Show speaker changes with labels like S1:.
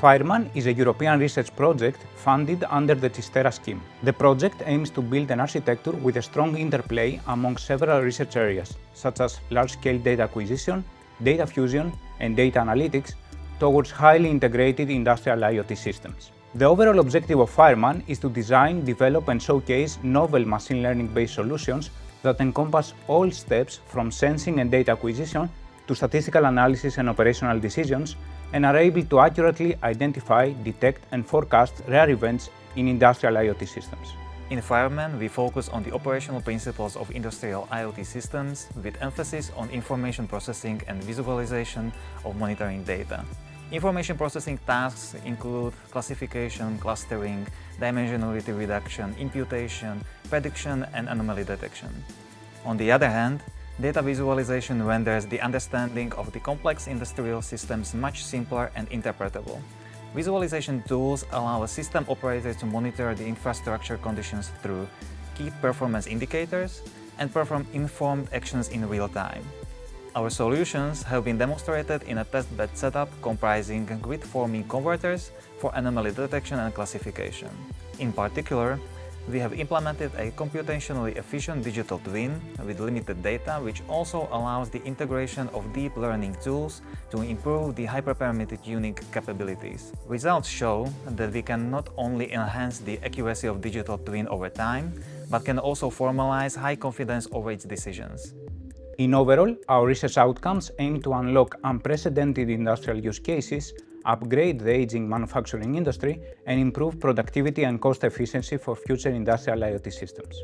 S1: FIREMAN is a European research project funded under the CHIST-ERA scheme. The project aims to build an architecture with a strong interplay among several research areas, such as large-scale data acquisition, data fusion and data analytics towards highly integrated industrial IoT systems. The overall objective of FIREMAN is to design, develop and showcase novel machine learning-based solutions that encompass all steps from sensing and data acquisition to statistical analysis and operational decisions and are able to accurately identify, detect and forecast rare events in industrial IoT systems.
S2: In FIREMAN, we focus on the operational principles of industrial IoT systems with emphasis on information processing and visualization of monitoring data. Information processing tasks include classification, clustering, dimensionality reduction, imputation, prediction and anomaly detection. On the other hand, Data visualization renders the understanding of the complex industrial systems much simpler and interpretable. Visualization tools allow a system operator to monitor the infrastructure conditions through key performance indicators and perform informed actions in real time. Our solutions have been demonstrated in a testbed setup comprising grid-forming converters for anomaly detection and classification. In particular, we have implemented a computationally efficient digital twin with limited data which also allows the integration of deep learning tools to improve the hyperparameter tuning capabilities. Results show that we can not only enhance the accuracy of digital twin over time, but can also formalize high confidence over its decisions.
S1: In overall, our research outcomes aim to unlock unprecedented industrial use cases upgrade the aging manufacturing industry, and improve productivity and cost efficiency for future industrial IoT systems.